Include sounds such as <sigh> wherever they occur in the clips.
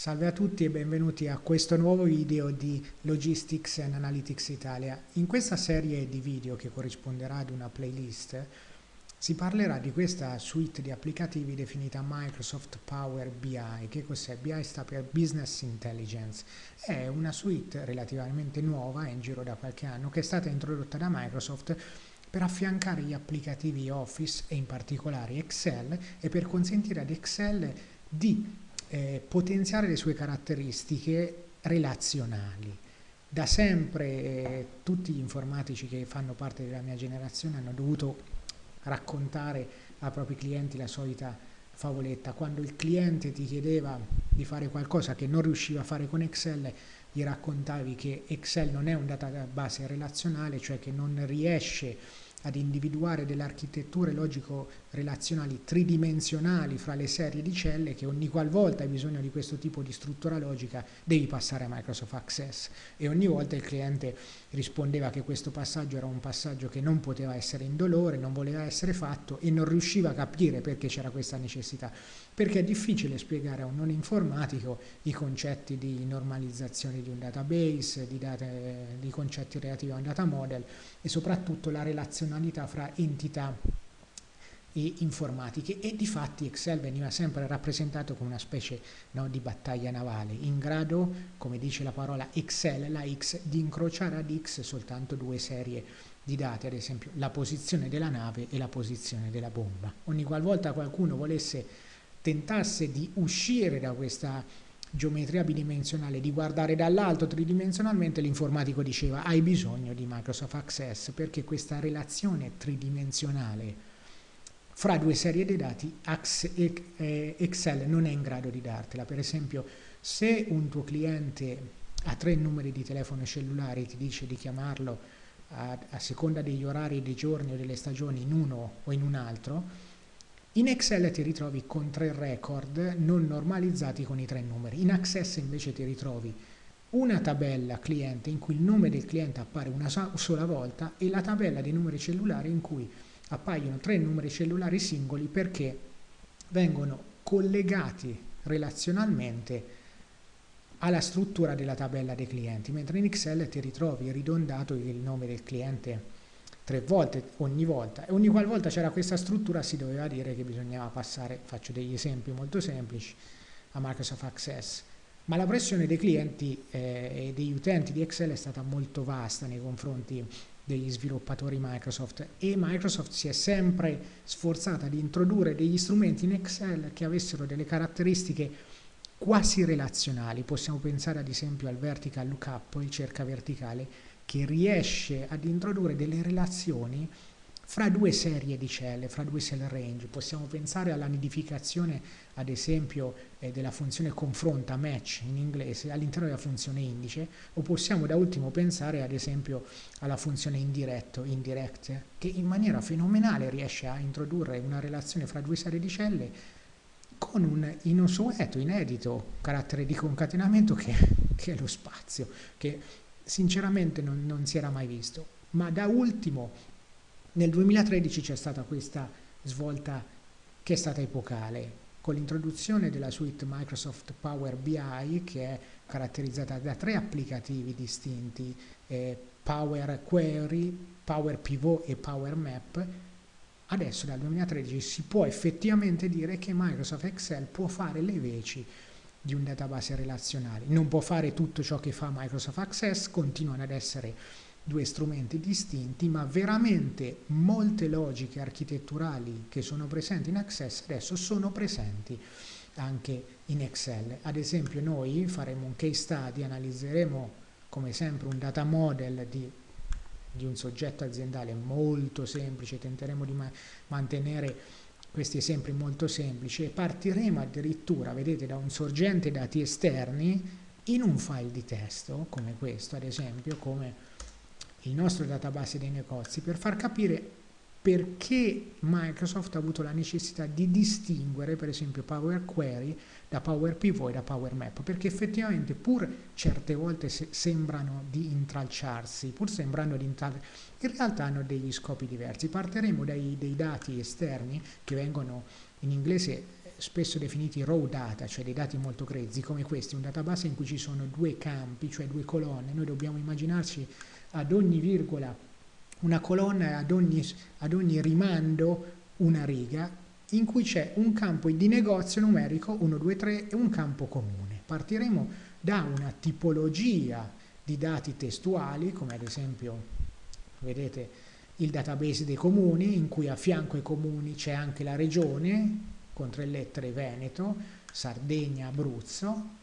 Salve a tutti e benvenuti a questo nuovo video di Logistics and Analytics Italia. In questa serie di video che corrisponderà ad una playlist si parlerà di questa suite di applicativi definita Microsoft Power BI. Che cos'è? BI sta per Business Intelligence. È una suite relativamente nuova, è in giro da qualche anno, che è stata introdotta da Microsoft per affiancare gli applicativi Office e in particolare Excel e per consentire ad Excel di eh, potenziare le sue caratteristiche relazionali. Da sempre eh, tutti gli informatici che fanno parte della mia generazione hanno dovuto raccontare ai propri clienti la solita favoletta. Quando il cliente ti chiedeva di fare qualcosa che non riusciva a fare con Excel, gli raccontavi che Excel non è un database relazionale, cioè che non riesce ad individuare delle architetture logico-relazionali tridimensionali fra le serie di celle che ogni qualvolta hai bisogno di questo tipo di struttura logica devi passare a Microsoft Access. E ogni volta il cliente rispondeva che questo passaggio era un passaggio che non poteva essere indolore, non voleva essere fatto e non riusciva a capire perché c'era questa necessità, perché è difficile spiegare a un non informatico i concetti di normalizzazione di un database, di, date, di concetti relativi a un data model e soprattutto la relazionalità fra entità e informatiche e di fatti Excel veniva sempre rappresentato come una specie no, di battaglia navale in grado, come dice la parola Excel, la X, di incrociare ad X soltanto due serie di dati, ad esempio la posizione della nave e la posizione della bomba. Ogni qualvolta qualcuno volesse tentasse di uscire da questa geometria bidimensionale, di guardare dall'alto tridimensionalmente, l'informatico diceva hai bisogno di Microsoft Access perché questa relazione tridimensionale fra due serie di dati Excel non è in grado di dartela. Per esempio, se un tuo cliente ha tre numeri di telefono cellulare e ti dice di chiamarlo a, a seconda degli orari, dei giorni o delle stagioni in uno o in un altro, in Excel ti ritrovi con tre record non normalizzati con i tre numeri. In Access invece ti ritrovi una tabella cliente in cui il nome del cliente appare una sola volta e la tabella dei numeri cellulari in cui appaiono tre numeri cellulari singoli perché vengono collegati relazionalmente alla struttura della tabella dei clienti, mentre in Excel ti ritrovi ridondato il nome del cliente tre volte ogni volta e ogni qualvolta c'era questa struttura si doveva dire che bisognava passare, faccio degli esempi molto semplici, a Microsoft Access. Ma la pressione dei clienti eh, e degli utenti di Excel è stata molto vasta nei confronti degli sviluppatori Microsoft e Microsoft si è sempre sforzata di introdurre degli strumenti in Excel che avessero delle caratteristiche quasi relazionali. Possiamo pensare ad esempio al vertical lookup, il cerca verticale, che riesce ad introdurre delle relazioni fra due serie di celle, fra due cell range. Possiamo pensare alla nidificazione, ad esempio, eh, della funzione confronta, match in inglese, all'interno della funzione indice, o possiamo da ultimo pensare, ad esempio, alla funzione indiretto, indirect, che in maniera fenomenale riesce a introdurre una relazione fra due serie di celle con un inusueto, inedito carattere di concatenamento che, che è lo spazio, che sinceramente non, non si era mai visto. Ma da ultimo, nel 2013 c'è stata questa svolta che è stata epocale, con l'introduzione della suite Microsoft Power BI che è caratterizzata da tre applicativi distinti, eh, Power Query, Power Pivot e Power Map, adesso dal 2013 si può effettivamente dire che Microsoft Excel può fare le veci di un database relazionale. Non può fare tutto ciò che fa Microsoft Access, continuano ad essere due strumenti distinti, ma veramente molte logiche architetturali che sono presenti in Access adesso sono presenti anche in Excel. Ad esempio noi faremo un case study, analizzeremo come sempre un data model di, di un soggetto aziendale molto semplice, tenteremo di ma mantenere questi esempi molto semplici e partiremo addirittura, vedete, da un sorgente dati esterni in un file di testo come questo, ad esempio, come il nostro database dei negozi, per far capire perché Microsoft ha avuto la necessità di distinguere per esempio Power Query da Power Pivot e da Power Map perché effettivamente pur certe volte se sembrano di intralciarsi pur sembrando di intralciarsi in realtà hanno degli scopi diversi. Partiremo dai, dai dati esterni che vengono in inglese spesso definiti raw data, cioè dei dati molto grezzi come questi, un database in cui ci sono due campi, cioè due colonne, noi dobbiamo immaginarci ad ogni virgola una colonna ad ogni, ad ogni rimando una riga in cui c'è un campo di negozio numerico 1, 2, 3 e un campo comune. Partiremo da una tipologia di dati testuali, come ad esempio, vedete, il database dei comuni, in cui a fianco ai comuni c'è anche la regione, con tre lettere Veneto, Sardegna, Abruzzo,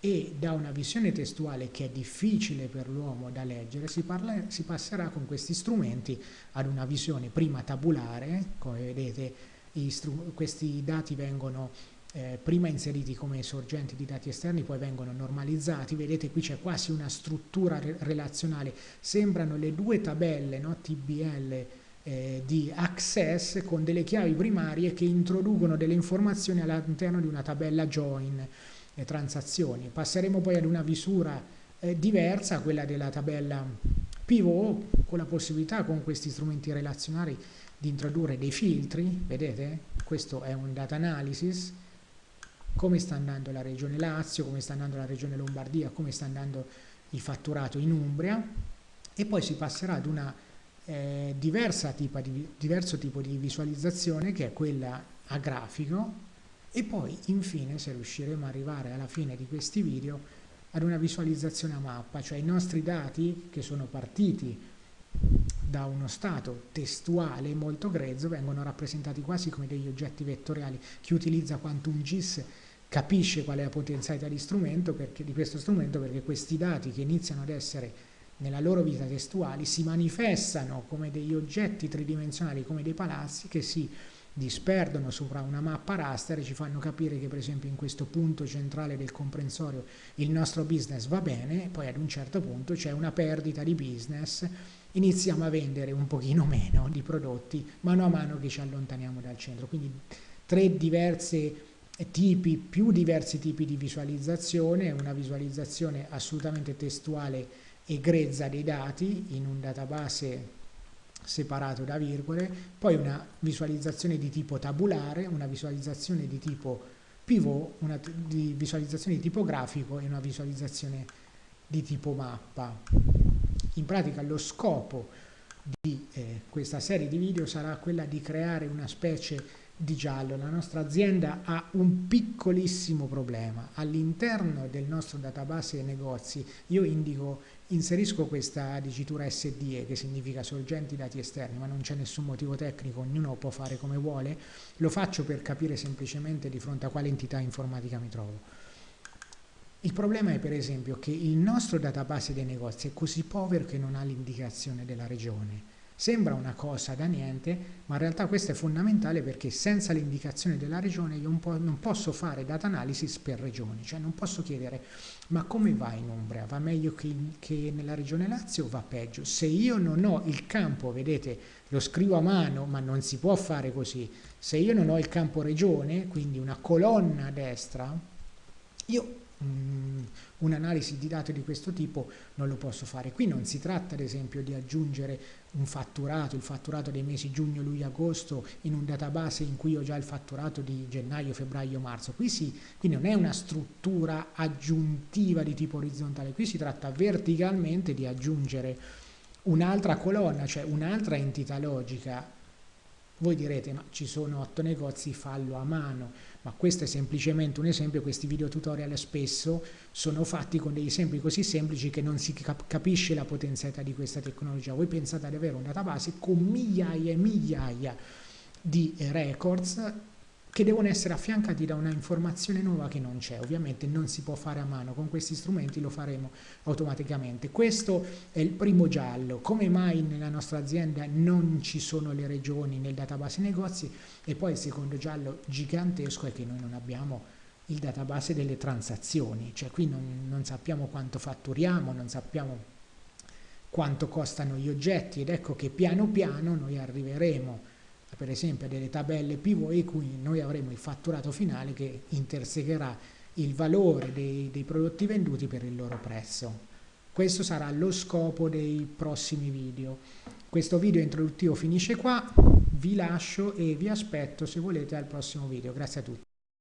e da una visione testuale che è difficile per l'uomo da leggere si, parla, si, passerà con questi strumenti ad una visione prima tabulare, come vedete questi dati vengono eh, prima inseriti come sorgenti di dati esterni, poi vengono normalizzati, vedete qui c'è quasi una struttura re relazionale, sembrano le due tabelle no, TBL eh, di Access con delle chiavi primarie che introducono delle informazioni all'interno di una tabella join e transazioni. Passeremo poi ad una visura eh, diversa, quella della tabella pivot, con la possibilità con questi strumenti relazionali di introdurre dei filtri, vedete? Questo è un data analysis, come sta andando la regione Lazio, come sta andando la regione Lombardia, come sta andando il fatturato in Umbria e poi si passerà ad una eh, tipo di, diverso tipo di visualizzazione che è quella a grafico e poi infine se riusciremo ad arrivare alla fine di questi video ad una visualizzazione a mappa, cioè i nostri dati che sono partiti da uno stato testuale molto grezzo vengono rappresentati quasi come degli oggetti vettoriali. Chi utilizza Quantum GIS capisce qual è la potenzialità di, strumento perché, di questo strumento perché questi dati che iniziano ad essere nella loro vita testuali si manifestano come degli oggetti tridimensionali, come dei palazzi che si disperdono sopra una mappa raster e ci fanno capire che per esempio in questo punto centrale del comprensorio il nostro business va bene, poi ad un certo punto c'è una perdita di business, iniziamo a vendere un pochino <laughs> meno di prodotti mano a mano che ci allontaniamo dal centro. Quindi tre diverse tipi, più diversi tipi di visualizzazione, una visualizzazione assolutamente testuale e grezza dei dati in un database separato da virgole, poi una visualizzazione di tipo tabulare, una visualizzazione di tipo pivot, una di visualizzazione di tipo grafico e una visualizzazione di tipo mappa. In pratica lo scopo di eh, questa serie di video sarà quella di creare una specie di giallo. La nostra azienda ha un piccolissimo problema. All'interno del nostro database negozi io indico Inserisco questa dicitura SDE che significa sorgenti dati esterni, ma non c'è nessun motivo tecnico, ognuno può fare come vuole, lo faccio per capire semplicemente di fronte a quale entità informatica mi trovo. Il problema è per esempio che il nostro database dei negozi è così povero che non ha l'indicazione della regione Sembra una cosa da niente, ma in realtà questo è fondamentale perché senza l'indicazione della regione io po non posso fare data analysis per regioni, cioè non posso chiedere ma come va in Umbria? Va meglio che, che nella regione Lazio o va peggio? Se io non ho il campo, vedete, lo scrivo a mano, ma non si può fare così, se io non ho il campo regione, quindi una colonna a destra, io un'analisi di dati di questo tipo non lo posso fare. Qui non si tratta ad esempio di aggiungere un fatturato, il fatturato dei mesi giugno, luglio, agosto in un database in cui ho già il fatturato di gennaio, febbraio, marzo. Qui, si, qui non è una struttura aggiuntiva di tipo orizzontale, qui si tratta verticalmente di aggiungere un'altra colonna, cioè un'altra entità logica voi direte, ma ci sono otto negozi, fallo a mano, ma questo è semplicemente un esempio, questi video tutorial spesso sono fatti con degli esempi così semplici che non si capisce la potenzialità di questa tecnologia. Voi pensate ad avere un database con migliaia e migliaia di records che devono essere affiancati da una informazione nuova che non c'è. Ovviamente non si può fare a mano, con questi strumenti lo faremo automaticamente. Questo è il primo giallo. Come mai nella nostra azienda non ci sono le regioni nel database negozi? E poi il secondo giallo gigantesco è che noi non abbiamo il database delle transazioni, cioè qui non, non sappiamo quanto fatturiamo, non sappiamo quanto costano gli oggetti ed ecco che piano piano noi arriveremo per esempio delle tabelle pivot in cui noi avremo il fatturato finale che intersecherà il valore dei, dei prodotti venduti per il loro prezzo. Questo sarà lo scopo dei prossimi video. Questo video introduttivo finisce qua, vi lascio e vi aspetto se volete al prossimo video. Grazie a tutti.